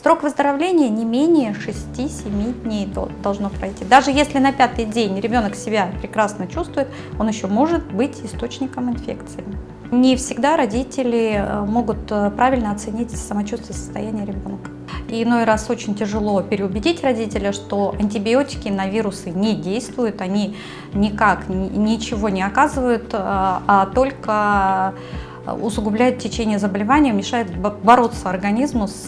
Срок выздоровления не менее 6-7 дней должно пройти. Даже если на пятый день ребенок себя прекрасно чувствует, он еще может быть источником инфекции. Не всегда родители э, могут э, правильно оценить самочувствие состояния ребенка. И иной раз очень тяжело переубедить родителя, что антибиотики на вирусы не действуют, они никак ничего не оказывают, э, а только усугубляют течение заболевания, мешают бороться организму с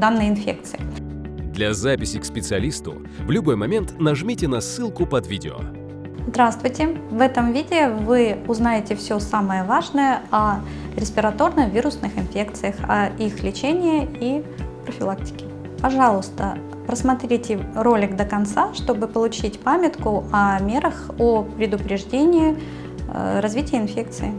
данной инфекцией. Для записи к специалисту в любой момент нажмите на ссылку под видео. Здравствуйте! В этом видео вы узнаете все самое важное о респираторно-вирусных инфекциях, о их лечении и профилактике. Пожалуйста, просмотрите ролик до конца, чтобы получить памятку о мерах о предупреждении э, развития инфекции.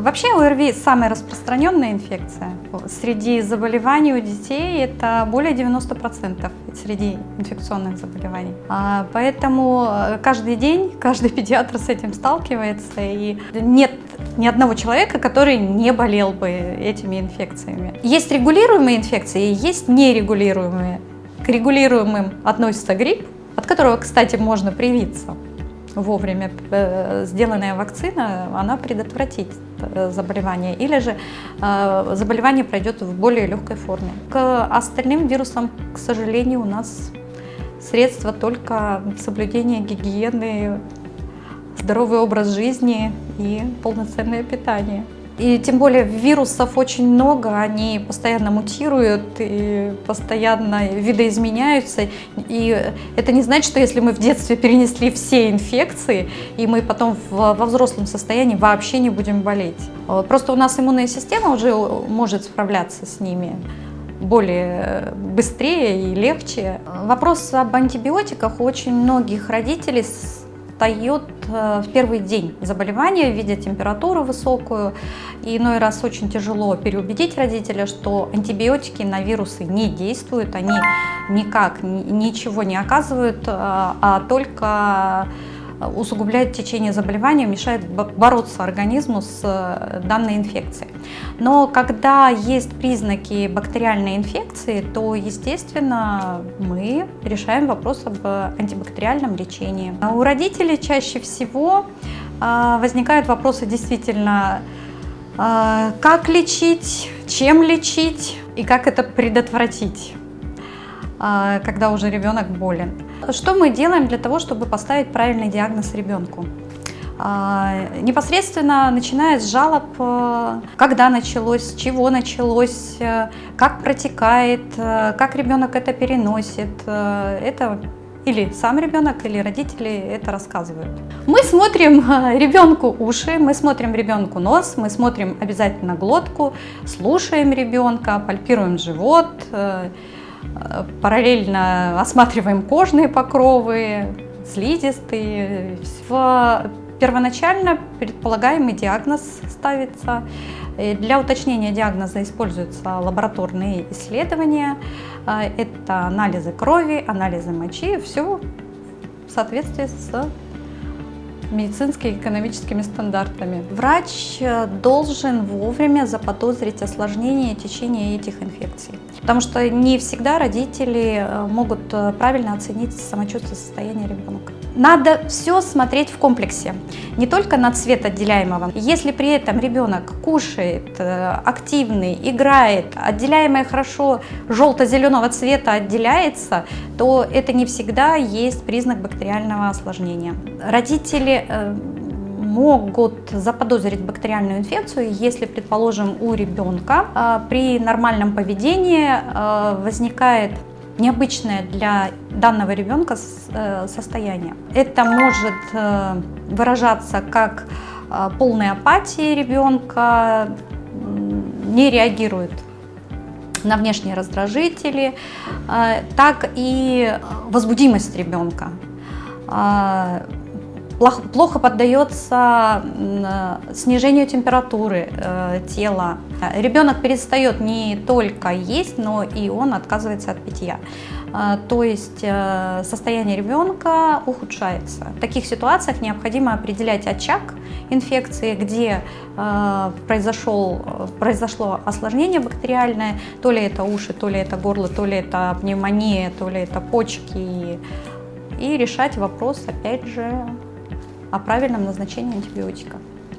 Вообще ОРВИ самая распространенная инфекция. Среди заболеваний у детей это более 90% среди инфекционных заболеваний. А, поэтому э, каждый день каждый педиатр с этим сталкивается. И нет ни одного человека, который не болел бы этими инфекциями. Есть регулируемые инфекции, есть нерегулируемые. К регулируемым относится грипп, от которого, кстати, можно привиться вовремя э, сделанная вакцина, она предотвратит э, заболевание, или же э, заболевание пройдет в более легкой форме. К остальным вирусам, к сожалению, у нас средства только соблюдение гигиены, здоровый образ жизни и полноценное питание. И тем более вирусов очень много, они постоянно мутируют и постоянно видоизменяются. И это не значит, что если мы в детстве перенесли все инфекции, и мы потом во взрослом состоянии вообще не будем болеть. Просто у нас иммунная система уже может справляться с ними более быстрее и легче. Вопрос об антибиотиках у очень многих родителей встает э, в первый день заболевания, видя температуру высокую. И иной раз очень тяжело переубедить родителя, что антибиотики на вирусы не действуют, они никак ничего не оказывают, а, а только усугубляет течение заболевания, мешает бороться организму с э, данной инфекцией. Но когда есть признаки бактериальной инфекции, то, естественно, мы решаем вопрос об антибактериальном лечении. У родителей чаще всего э, возникают вопросы действительно, э, как лечить, чем лечить и как это предотвратить, когда уже ребенок болен. Что мы делаем для того, чтобы поставить правильный диагноз ребенку? А, непосредственно начиная с жалоб, э, когда началось, чего началось, э, как протекает, э, как ребенок это переносит. Это или сам ребенок, или родители это рассказывают. Мы смотрим ребенку уши, мы смотрим ребенку нос, мы смотрим обязательно глотку, слушаем ребенка, пальпируем живот, параллельно осматриваем кожные покровы, слизистые. В первоначально предполагаемый диагноз ставится. Для уточнения диагноза используются лабораторные исследования. Это анализы крови, анализы мочи, все в соответствии с медицинскими и экономическими стандартами. Врач э, должен вовремя заподозрить осложнение течения этих инфекций, потому что не всегда родители э, могут э, правильно оценить самочувствие состояния ребенка. Надо все смотреть в комплексе, не только на цвет отделяемого. Если при этом ребенок кушает, активный, играет, отделяемое хорошо желто-зеленого цвета отделяется, то это не всегда есть признак бактериального осложнения. Родители Э, могут заподозрить бактериальную инфекцию, если, предположим, у ребенка э, при нормальном поведении э, возникает необычное для данного ребенка состояние. Это может выражаться как полной апатии ребенка, не реагирует на внешние раздражители, так и возбудимость ребенка плохо поддается снижению температуры э, тела. Ребенок перестает не только есть, но и он отказывается от питья. То есть э, состояние ребенка ухудшается. В таких ситуациях необходимо определять очаг инфекции, где э, произошел, произошло осложнение бактериальное, то ли это уши, то ли это горло, то ли это пневмония, то ли это почки, и решать вопрос, опять же, о правильном назначении антибиотика.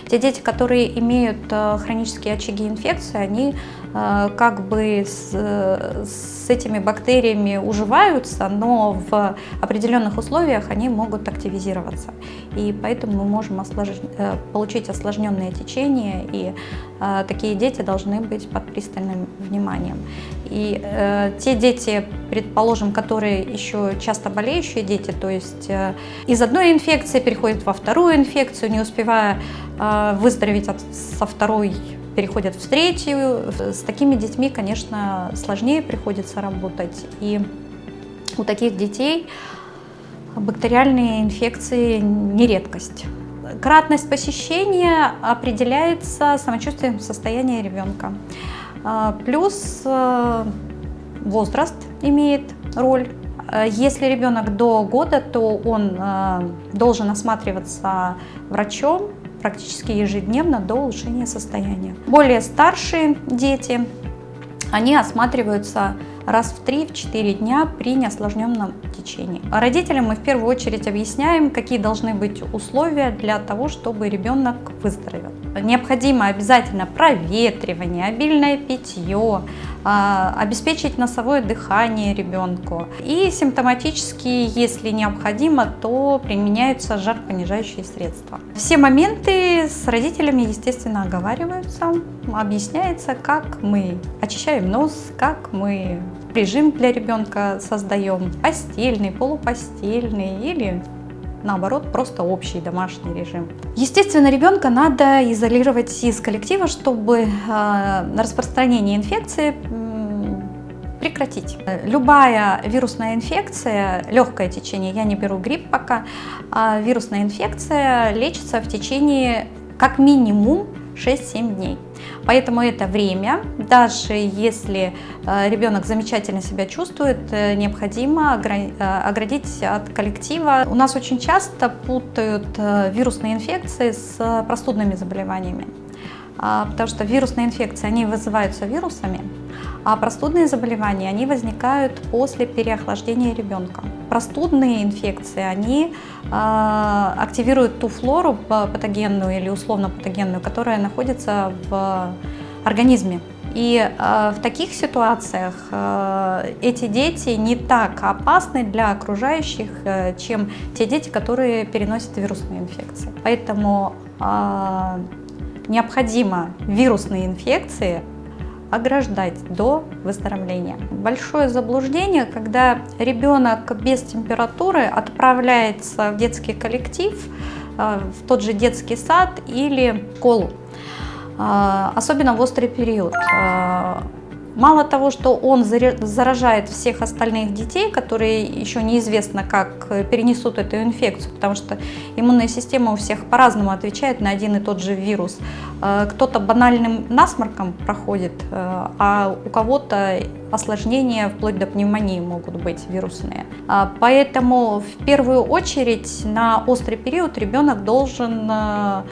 Те дети, которые имеют э, хронические очаги инфекции, они э, как бы с, с этими бактериями уживаются, но в определенных условиях они могут активизироваться. И поэтому мы можем ослож... Э, получить осложненное течение, и такие дети должны быть под пристальным вниманием. И э, те дети, предположим, которые еще часто болеющие дети, то есть э, из одной инфекции переходят во вторую инфекцию, не успевая э, выздороветь от, со второй переходят в третью. С такими детьми, конечно, сложнее приходится работать. И у таких детей бактериальные инфекции не редкость. Кратность посещения определяется самочувствием состояния ребенка. А, плюс э, возраст имеет роль. Э, если ребенок до года, то он э, должен осматриваться врачом практически ежедневно до улучшения состояния. Более старшие дети, они осматриваются раз в 3-4 дня при неосложненном течении. Родителям мы в первую очередь объясняем, какие должны быть условия для того, чтобы ребенок выздоровел. Необходимо обязательно проветривание, обильное питье, а, обеспечить носовое дыхание ребенку. И симптоматически, если необходимо, то применяются жаропонижающие средства. Все моменты с родителями, естественно, оговариваются, объясняется, как мы очищаем нос, как мы режим для ребенка создаем, постельный, полупостельный или наоборот, просто общий домашний режим. Естественно, ребенка надо изолировать из коллектива, чтобы э, распространение инфекции прекратить. Любая вирусная инфекция, легкое течение, я не беру грипп пока, а вирусная инфекция лечится в течение как минимум 6-7 дней. Поэтому это время, даже если э, ребенок замечательно себя чувствует, э, необходимо э, оградить от коллектива. У нас очень часто путают вирусные инфекции с простудными заболеваниями, а, потому что вирусные инфекции, они вызываются вирусами, а простудные заболевания, они возникают после переохлаждения ребенка. Простудные инфекции, они э, активируют ту флору патогенную или условно патогенную, которая находится в организме. И э, в таких ситуациях э, эти дети не так опасны для окружающих, э, чем те дети, которые переносят вирусные инфекции. Поэтому необходимо вирусные инфекции ограждать до выздоровления. Большое заблуждение, когда ребенок без температуры отправляется в детский коллектив, э, в тот же детский сад или школу, э, особенно в острый период. Э, Мало того, что он заражает всех остальных детей, которые еще неизвестно как перенесут эту инфекцию, потому что иммунная система у всех по-разному отвечает на один и тот же вирус. Э, кто-то банальным насморком проходит, э, а у кого-то осложнения вплоть до пневмонии могут быть вирусные. А, поэтому в первую очередь на острый период ребенок должен э,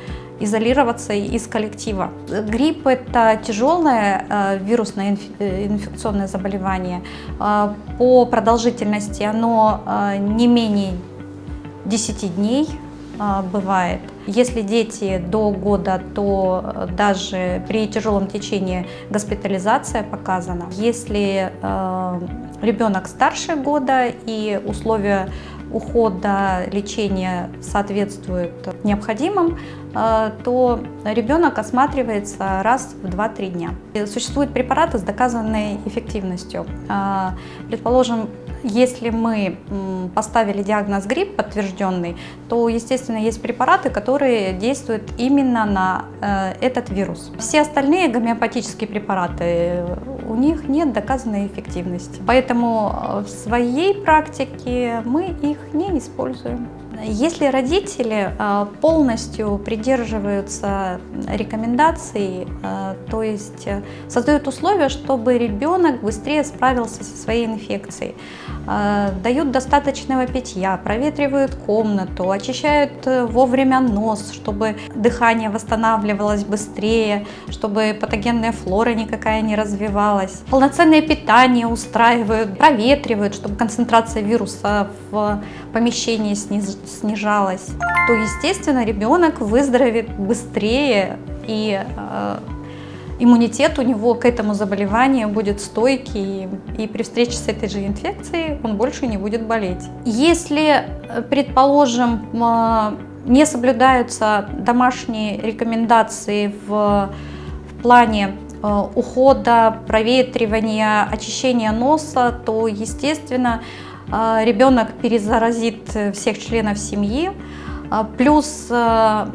изолироваться из коллектива. Грипп – это тяжелое э, вирусное э, инфекционное заболевание. Э, по продолжительности оно не менее 10 дней бывает. Если дети до года, то даже при тяжелом течении госпитализация показана. Если ребенок старше года и условия ухода, лечения соответствуют необходимым, э, то ребенок осматривается раз в 2-3 дня. Существуют препараты с доказанной эффективностью. Э, предположим, если мы поставили диагноз грипп подтвержденный, то, естественно, есть препараты, которые действуют именно на э, этот вирус. Все остальные гомеопатические препараты, у них нет доказанной эффективности. Поэтому в своей практике мы их не используем. Если родители э, полностью придерживаются рекомендаций, э, то есть э, создают условия, чтобы ребенок быстрее справился со своей инфекцией, дают достаточного питья, проветривают комнату, очищают вовремя нос, чтобы дыхание восстанавливалось быстрее, чтобы патогенная флора никакая не развивалась, полноценное питание устраивают, проветривают, чтобы концентрация вируса в помещении снижалась, то, естественно, ребенок выздоровеет быстрее и э, иммунитет у него к этому заболеванию будет стойкий, и при встрече с этой же инфекцией он больше не будет болеть. Если, э, предположим, э, не соблюдаются домашние рекомендации в, в плане э, ухода, проветривания, очищения носа, то, естественно, ребенок перезаразит всех членов семьи, а, плюс а,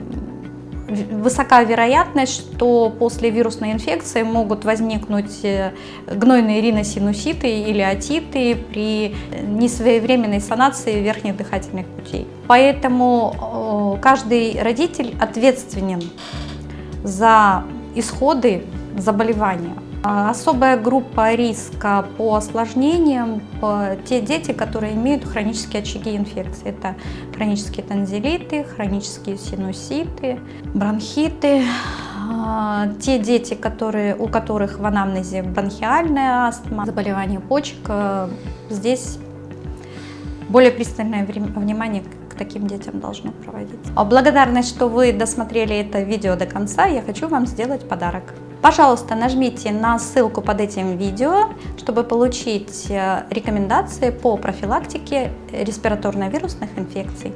высока вероятность, что после вирусной инфекции могут возникнуть э, гнойные риносинуситы или отиты при несвоевременной санации верхних дыхательных путей. Поэтому каждый родитель ответственен за исходы заболевания. А, особая группа риска по осложнениям – те дети, которые имеют хронические очаги инфекции. Это хронические танзелиты, хронические синуситы, бронхиты. А, те дети, которые, у которых в анамнезе бронхиальная астма, заболевание почек, э, здесь более пристальное внимание к таким детям должно проводиться. Благодарность, что вы досмотрели это видео до конца, я хочу вам сделать подарок. Пожалуйста, нажмите на ссылку под этим видео, чтобы получить э, рекомендации по профилактике респираторно-вирусных инфекций.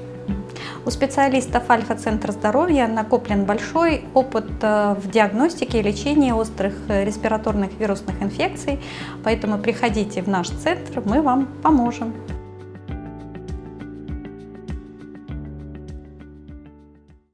У специалистов Альфа-центра здоровья накоплен большой опыт э, в диагностике и лечении острых э, респираторных вирусных инфекций, поэтому приходите в наш центр, мы вам поможем.